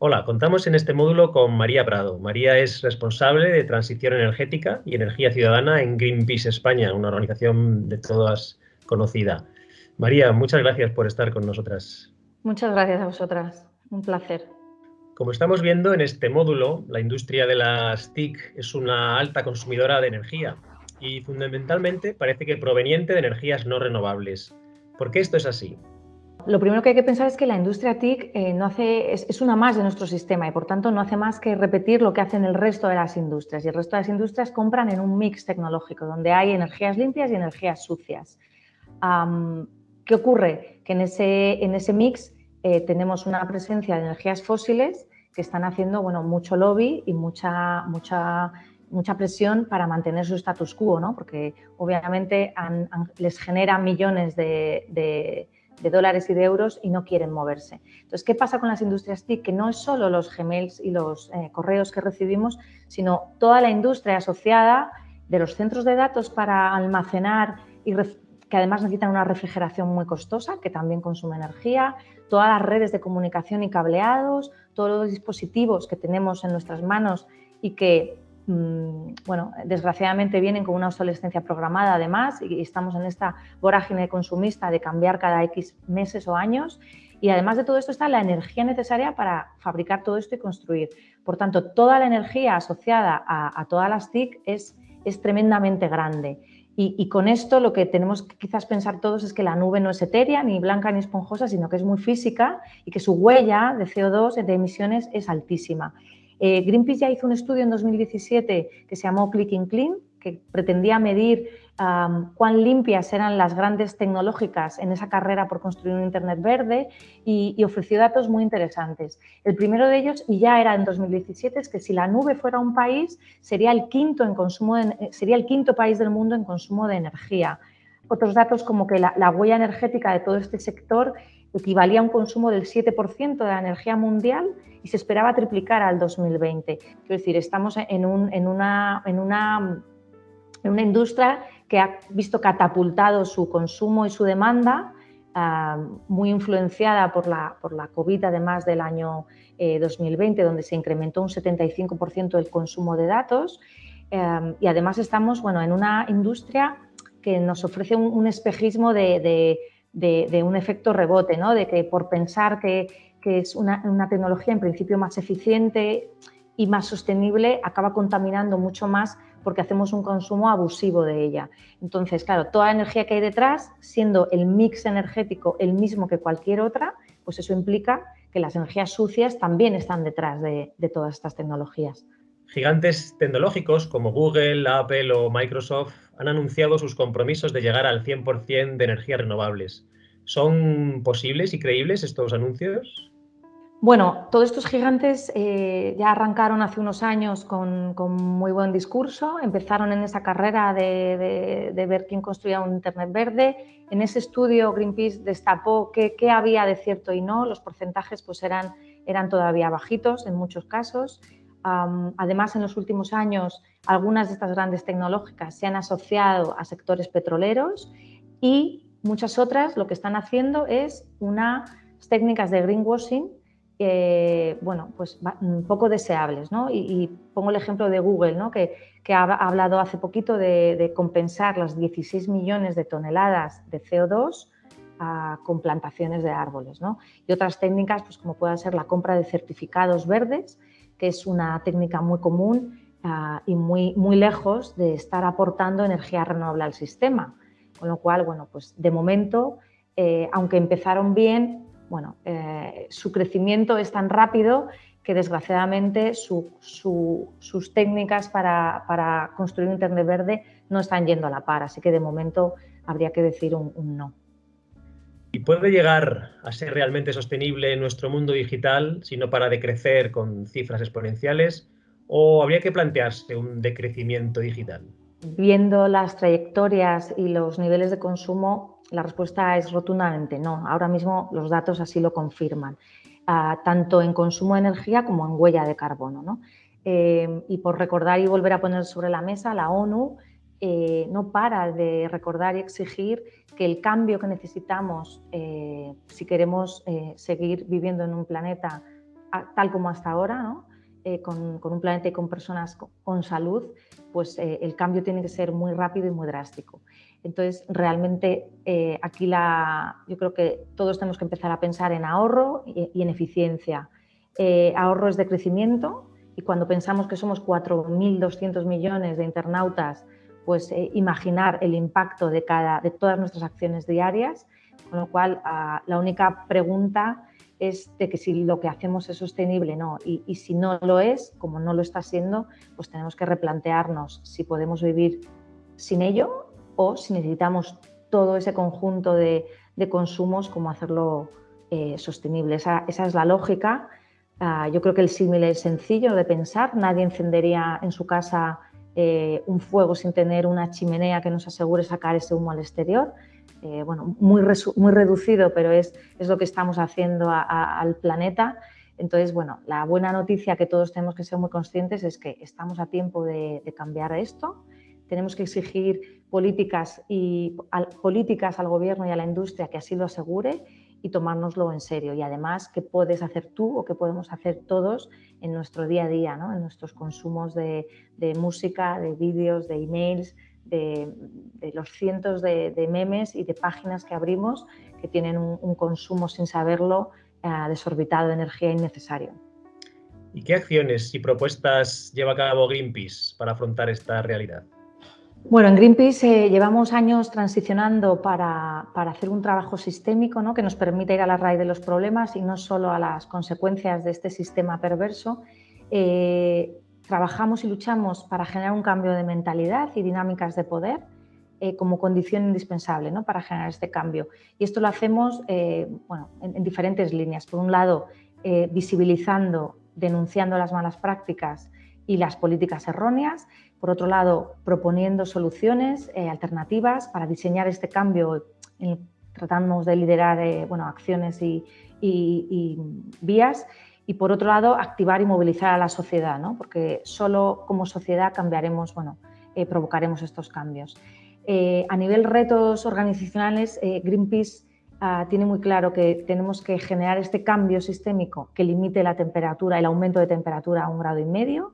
Hola, contamos en este módulo con María Prado. María es responsable de transición energética y energía ciudadana en Greenpeace España, una organización de todas conocida. María, muchas gracias por estar con nosotras. Muchas gracias a vosotras, un placer. Como estamos viendo en este módulo, la industria de las TIC es una alta consumidora de energía y fundamentalmente parece que proveniente de energías no renovables. ¿Por qué esto es así? Lo primero que hay que pensar es que la industria TIC eh, no hace, es, una más de nuestro sistema y por tanto no hace más que repetir lo que hacen el resto de las industrias. Y el resto de las industrias compran en un mix tecnológico donde hay energías limpias y energías sucias. ¿Qué ocurre? Que en ese, en ese mix eh, tenemos una presencia de energías fósiles que están haciendo bueno, mucho lobby y mucha, mucha, mucha presión para mantener su status quo, ¿no? porque obviamente les genera millones de, dólares y de euros y no quieren moverse. Entonces, ¿qué pasa con las industrias TIC? Que no es solo los Gmails y los eh, correos que recibimos, sino toda la industria asociada de los centros de datos para almacenar y que además necesitan una refrigeración muy costosa, que también consume energía, todas las redes de comunicación y cableados, todos los dispositivos que tenemos en nuestras manos y que, bueno, desgraciadamente vienen con una obsolescencia programada además y estamos en esta vorágine consumista de cambiar cada X meses o años. Y además de todo esto está la energía necesaria para fabricar todo esto y construir. Por tanto, toda la energía asociada a, a todas las TIC es, es tremendamente grande. Y, con esto lo que tenemos que quizás pensar todos es que la nube no es etérea, ni blanca ni esponjosa, sino que es muy física y que su huella de CO2, de emisiones, es altísima. Eh, Greenpeace ya hizo un estudio en 2017 que se llamó Clicking Clean, que pretendía medir cuán limpias eran las grandes tecnológicas en esa carrera por construir un Internet verde y, ofreció datos muy interesantes. El primero de ellos, y ya era en 2017, es que si la nube fuera un país, sería el quinto, en consumo sería el quinto país del mundo en consumo de energía. Otros datos como que la, la huella energética de todo este sector equivalía a un consumo del 7% de la energía mundial y se esperaba triplicar al 2020. Quiero decir, estamos en, un, en, una, industria que ha visto catapultado su consumo y su demanda, ah, muy influenciada por la, COVID, además del año 2020, eh, donde se incrementó un 75% el consumo de datos. Eh, y además estamos bueno, en una industria que nos ofrece un, espejismo de, un efecto rebote, ¿no? de que por pensar que, que es una, una, tecnología en principio más eficiente y más sostenible, acaba contaminando mucho más porque hacemos un consumo abusivo de ella. Entonces, claro, toda la energía que hay detrás, siendo el mix energético el mismo que cualquier otra, pues eso implica que las energías sucias también están detrás de, todas estas tecnologías. Gigantes tecnológicos como Google, Apple o Microsoft han anunciado sus compromisos de llegar al 100% de energías renovables. ¿Son posibles y creíbles estos anuncios? Bueno, todos estos gigantes eh, ya arrancaron hace unos años con, muy buen discurso, empezaron en esa carrera de, ver quién construía un Internet verde. En ese estudio Greenpeace destapó qué, había de cierto y no, los porcentajes pues eran, eran todavía bajitos en muchos casos. Además, en los últimos años, algunas de estas grandes tecnológicas se han asociado a sectores petroleros y muchas otras lo que están haciendo es unas técnicas de greenwashing eh, bueno, pues poco deseables. ¿no? Y, pongo el ejemplo de Google, ¿no? que, ha hablado hace poquito de, compensar las 16 millones de toneladas de CO2 ah, con plantaciones de árboles. ¿no? Y otras técnicas, pues como pueda ser la compra de certificados verdes, que es una técnica muy común ah, y muy, muy lejos de estar aportando energía renovable al sistema. Con lo cual, bueno, pues de momento, eh, aunque empezaron bien, bueno, eh, su crecimiento es tan rápido que desgraciadamente sus técnicas para, construir un Internet verde no están yendo a la par, así que de momento habría que decir un, no. ¿Y puede llegar a ser realmente sostenible nuestro mundo digital si no para de crecer con cifras exponenciales? ¿O habría que plantearse un decrecimiento digital? Viendo las trayectorias y los niveles de consumo, la respuesta es rotundamente no. Ahora mismo los datos así lo confirman, ah, tanto en consumo de energía como en huella de carbono. Eh, y por recordar y volver a poner sobre la mesa, la ONU eh, no para de recordar y exigir que el cambio que necesitamos eh, si queremos seguir viviendo en un planeta tal como hasta ahora. Eh, con, un planeta y con personas con, salud, pues eh, el cambio tiene que ser muy rápido y muy drástico. Entonces, realmente eh, aquí la, yo creo que todos tenemos que empezar a pensar en ahorro y, y en eficiencia. ahorro es de crecimiento y cuando pensamos que somos 4.200 millones de internautas, pues imaginar el impacto de, cada, de todas nuestras acciones diarias, con lo cual ah, la única pregunta es de que si lo que hacemos es sostenible no. Y, si no lo es, como no lo está siendo, pues tenemos que replantearnos si podemos vivir sin ello o si necesitamos todo ese conjunto de, consumos, como hacerlo eh, sostenible. Esa, es la lógica. Ah, yo creo que el símil es sencillo de pensar. Nadie encendería en su casa eh, un fuego sin tener una chimenea que nos asegure sacar ese humo al exterior. Eh, bueno, muy, muy reducido, pero es, es, lo que estamos haciendo al planeta. Entonces, bueno, la buena noticia que todos tenemos que ser muy conscientes es que estamos a tiempo de, cambiar esto. Tenemos que exigir políticas, y, políticas al gobierno y a la industria que así lo asegure y tomárnoslo en serio. Y además, ¿qué puedes hacer tú o qué podemos hacer todos en nuestro día a día, ¿no? en nuestros consumos de, música, de vídeos, de emails, de, los cientos de, memes y de páginas que abrimos que tienen un, consumo sin saberlo eh, desorbitado de energía innecesario. ¿Y qué acciones y propuestas lleva a cabo Greenpeace para afrontar esta realidad? Bueno, en Greenpeace eh, llevamos años transicionando para, para, hacer un trabajo sistémico ¿no? que nos permita ir a la raíz de los problemas y no solo a las consecuencias de este sistema perverso. Eh, trabajamos y luchamos para generar un cambio de mentalidad y dinámicas de poder eh, como condición indispensable ¿no? para generar este cambio. Y esto lo hacemos bueno, en, diferentes líneas. Por un lado, visibilizando, denunciando las malas prácticas y las políticas erróneas. Por otro lado, proponiendo soluciones alternativas para diseñar este cambio. tratamos de liderar bueno, acciones y, vías y por otro lado activar y movilizar a la sociedad, ¿no? porque solo como sociedad cambiaremos, bueno, eh, provocaremos estos cambios. Eh, a nivel retos organizacionales, eh, Greenpeace ah, tiene muy claro que tenemos que generar este cambio sistémico que limite la temperatura, el aumento de temperatura a un grado y medio.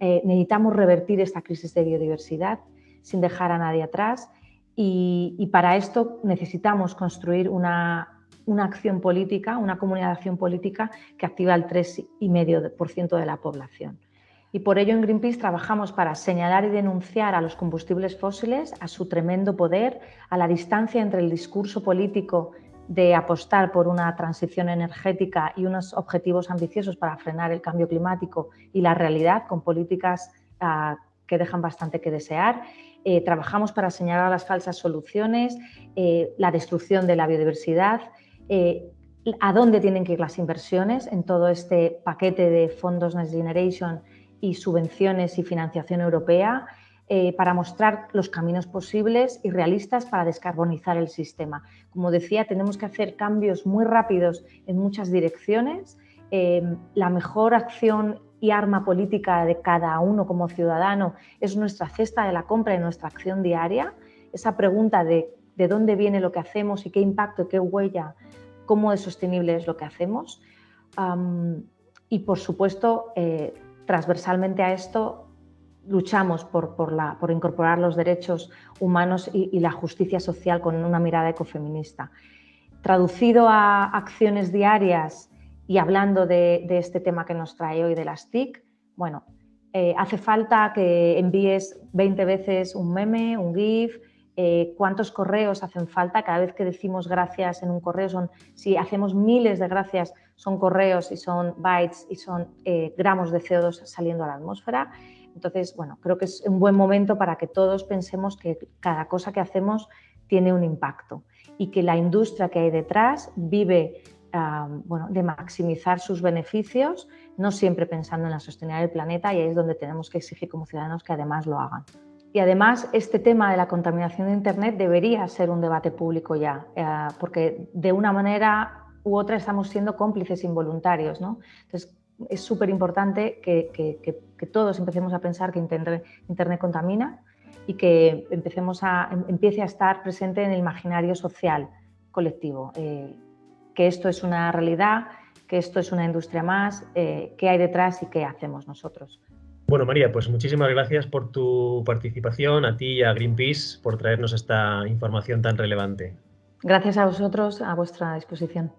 Necesitamos revertir esta crisis de biodiversidad sin dejar a nadie atrás y para esto necesitamos construir una una acción política, una comunidad de acción política que activa el 3,5% de la población. Y por ello en Greenpeace trabajamos para señalar y denunciar a los combustibles fósiles, a su tremendo poder, a la distancia entre el discurso político de apostar por una transición energética y unos objetivos ambiciosos para frenar el cambio climático y la realidad con políticas ah, que dejan bastante que desear. Eh, trabajamos para señalar las falsas soluciones, eh, la destrucción de la biodiversidad, eh, a dónde tienen que ir las inversiones en todo este paquete de fondos Next Generation y subvenciones y financiación europea eh, para mostrar los caminos posibles y realistas para descarbonizar el sistema. Como decía, tenemos que hacer cambios muy rápidos en muchas direcciones. Eh, la mejor acción y arma política de cada uno como ciudadano es nuestra cesta de la compra y nuestra acción diaria. Esa pregunta de de dónde viene lo que hacemos y qué impacto, qué huella, cómo de sostenible es lo que hacemos. y por supuesto, eh, transversalmente a esto, luchamos por, por, incorporar los derechos humanos y, la justicia social con una mirada ecofeminista. Traducido a acciones diarias y hablando de, este tema que nos trae hoy de las TIC, bueno, eh, hace falta que envíes 20 veces un meme, un GIF, eh, cuántos correos hacen falta. Cada vez que decimos gracias en un correo, son, si hacemos miles de gracias, son correos y son bytes y son eh, gramos de CO2 saliendo a la atmósfera. Entonces, bueno, creo que es un buen momento para que todos pensemos que cada cosa que hacemos tiene un impacto y que la industria que hay detrás vive bueno, de maximizar sus beneficios, no siempre pensando en la sostenibilidad del planeta y ahí es donde tenemos que exigir como ciudadanos que además lo hagan. Y además, este tema de la contaminación de Internet debería ser un debate público ya, eh, porque de una manera u otra estamos siendo cómplices involuntarios. ¿no? Entonces, es súper importante que, todos empecemos a pensar que Internet, contamina y que empecemos a, em, empiece a estar presente en el imaginario social colectivo, eh, que esto es una realidad que esto es una industria más, eh, qué hay detrás y qué hacemos nosotros. Bueno, María, pues muchísimas gracias por tu participación, a ti y a Greenpeace por traernos esta información tan relevante. Gracias a vosotros, a vuestra disposición.